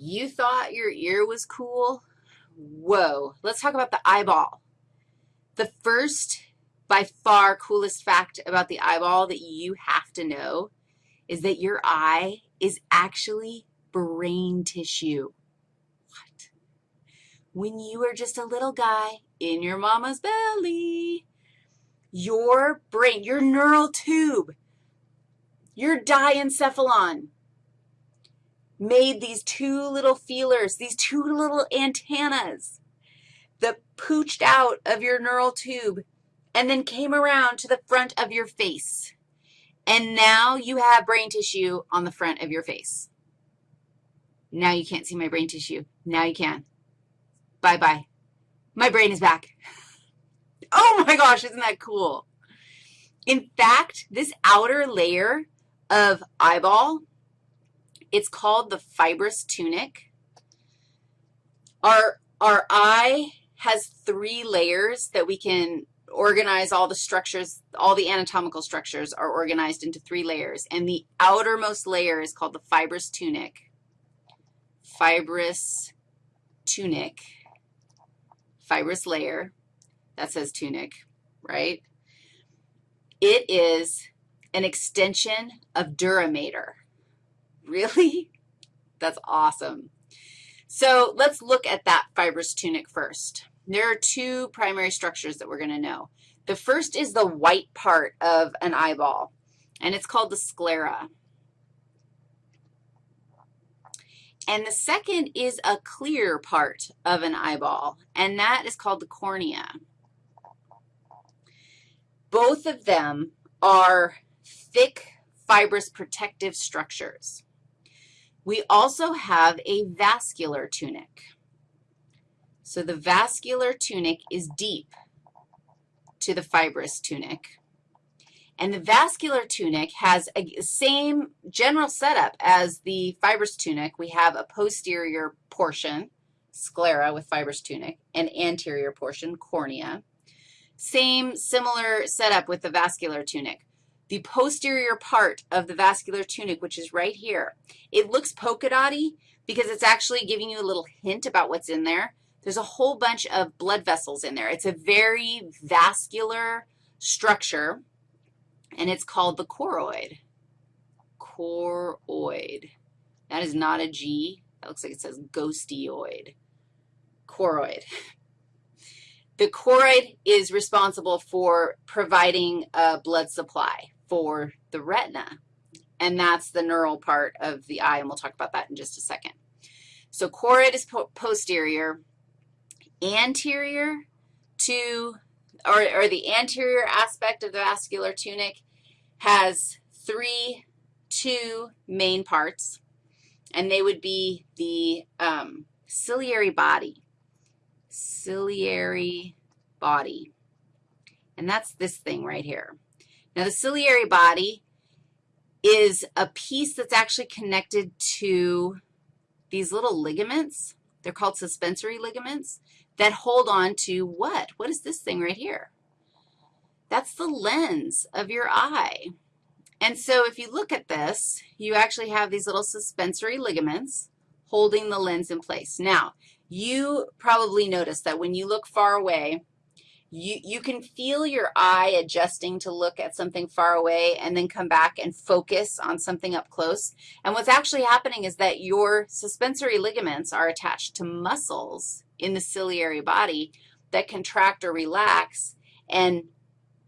You thought your ear was cool? Whoa. Let's talk about the eyeball. The first, by far, coolest fact about the eyeball that you have to know is that your eye is actually brain tissue. What? When you were just a little guy in your mama's belly, your brain, your neural tube, your diencephalon made these two little feelers, these two little antennas that pooched out of your neural tube and then came around to the front of your face. And now you have brain tissue on the front of your face. Now you can't see my brain tissue. Now you can. Bye-bye. My brain is back. Oh my gosh, isn't that cool? In fact, this outer layer of eyeball, it's called the fibrous tunic. Our, our eye has three layers that we can organize all the structures, all the anatomical structures are organized into three layers, and the outermost layer is called the fibrous tunic. Fibrous tunic, fibrous layer, that says tunic, right? It is an extension of dura mater. Really? That's awesome. So let's look at that fibrous tunic first. There are two primary structures that we're going to know. The first is the white part of an eyeball, and it's called the sclera. And the second is a clear part of an eyeball, and that is called the cornea. Both of them are thick, fibrous protective structures. We also have a vascular tunic. So the vascular tunic is deep to the fibrous tunic. And the vascular tunic has a same general setup as the fibrous tunic. We have a posterior portion, sclera with fibrous tunic, and anterior portion, cornea. Same similar setup with the vascular tunic. The posterior part of the vascular tunic, which is right here, it looks polka dotty because it's actually giving you a little hint about what's in there. There's a whole bunch of blood vessels in there. It's a very vascular structure, and it's called the choroid. Choroid. That is not a G. That looks like it says ghostioid. Choroid. The choroid is responsible for providing a blood supply for the retina, and that's the neural part of the eye, and we'll talk about that in just a second. So choroid is po posterior anterior to, or, or the anterior aspect of the vascular tunic has three, two main parts, and they would be the um, ciliary body, ciliary body, and that's this thing right here. Now, the ciliary body is a piece that's actually connected to these little ligaments. They're called suspensory ligaments that hold on to what? What is this thing right here? That's the lens of your eye. And so if you look at this, you actually have these little suspensory ligaments holding the lens in place. Now, you probably noticed that when you look far away, you, you can feel your eye adjusting to look at something far away and then come back and focus on something up close. And what's actually happening is that your suspensory ligaments are attached to muscles in the ciliary body that contract or relax and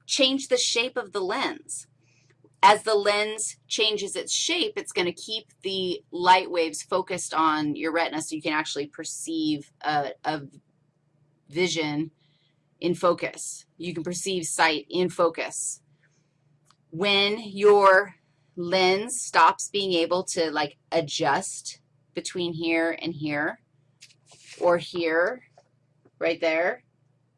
change the shape of the lens. As the lens changes its shape, it's going to keep the light waves focused on your retina so you can actually perceive a, a vision in focus. You can perceive sight in focus. When your lens stops being able to, like, adjust between here and here, or here, right there,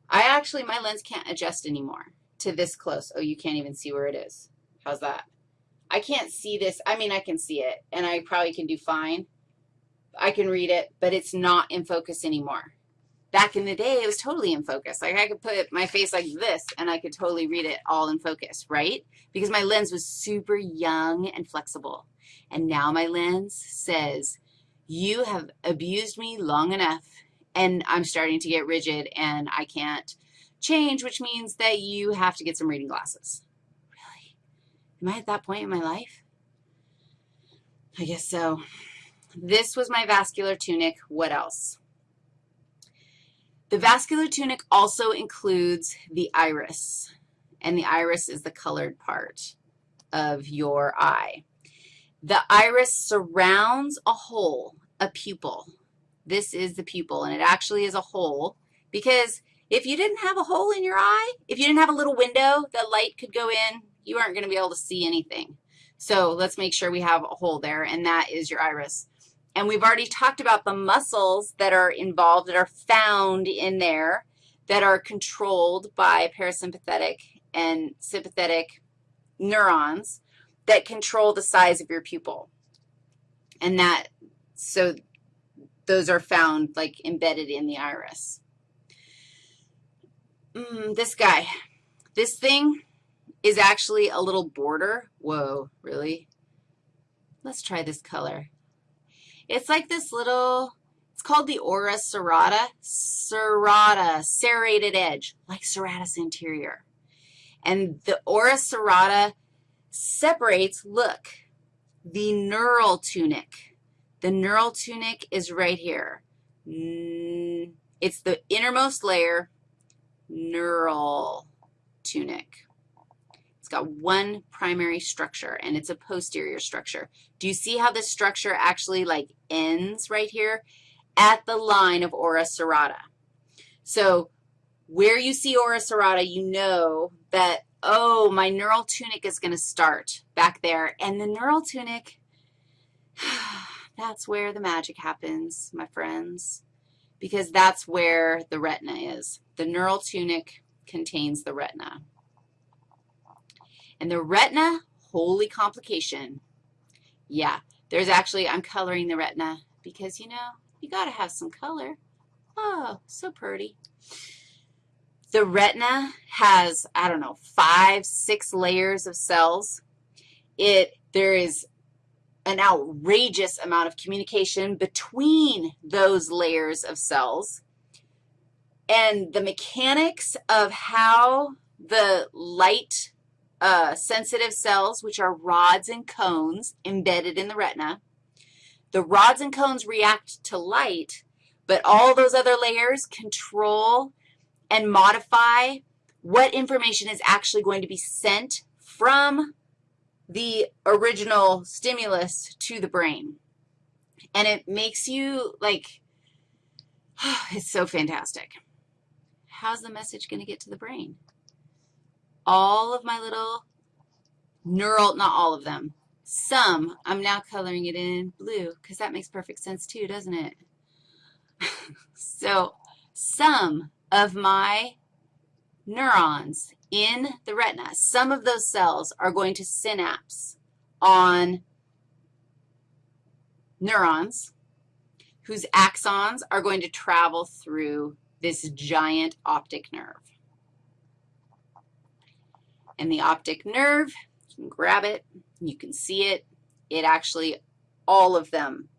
I actually, my lens can't adjust anymore to this close. Oh, you can't even see where it is. How's that? I can't see this. I mean, I can see it, and I probably can do fine. I can read it, but it's not in focus anymore. Back in the day, it was totally in focus. Like I could put my face like this, and I could totally read it all in focus, right? Because my lens was super young and flexible. And now my lens says, you have abused me long enough, and I'm starting to get rigid, and I can't change, which means that you have to get some reading glasses. Really? Am I at that point in my life? I guess so. This was my vascular tunic. What else? The vascular tunic also includes the iris, and the iris is the colored part of your eye. The iris surrounds a hole, a pupil. This is the pupil, and it actually is a hole because if you didn't have a hole in your eye, if you didn't have a little window that light could go in, you aren't going to be able to see anything. So let's make sure we have a hole there, and that is your iris. And we've already talked about the muscles that are involved, that are found in there, that are controlled by parasympathetic and sympathetic neurons that control the size of your pupil. And that, so those are found like embedded in the iris. Mm, this guy, this thing is actually a little border. Whoa, really? Let's try this color. It's like this little, it's called the ora serrata, serrata, serrated edge, like serratus anterior. And the ora serrata separates, look, the neural tunic. The neural tunic is right here. It's the innermost layer, neural tunic. Got one primary structure, and it's a posterior structure. Do you see how this structure actually, like, ends right here? At the line of ora serrata. So where you see ora serrata, you know that oh, my neural tunic is going to start back there. And the neural tunic, that's where the magic happens, my friends, because that's where the retina is. The neural tunic contains the retina. And the retina, holy complication. Yeah, there's actually, I'm coloring the retina because, you know, you got to have some color. Oh, so pretty. The retina has, I don't know, five, six layers of cells. It, there is an outrageous amount of communication between those layers of cells. And the mechanics of how the light uh, sensitive cells, which are rods and cones embedded in the retina, the rods and cones react to light, but all those other layers control and modify what information is actually going to be sent from the original stimulus to the brain. And it makes you, like, it's so fantastic. How's the message going to get to the brain? All of my little neural, not all of them, some, I'm now coloring it in blue because that makes perfect sense too, doesn't it? so some of my neurons in the retina, some of those cells are going to synapse on neurons whose axons are going to travel through this giant optic nerve. And the optic nerve, you can grab it, you can see it. It actually, all of them,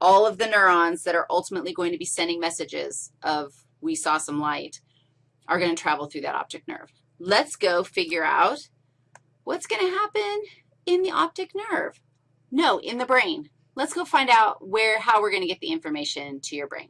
all of the neurons that are ultimately going to be sending messages of we saw some light, are going to travel through that optic nerve. Let's go figure out what's going to happen in the optic nerve. No, in the brain. Let's go find out where, how we're going to get the information to your brain.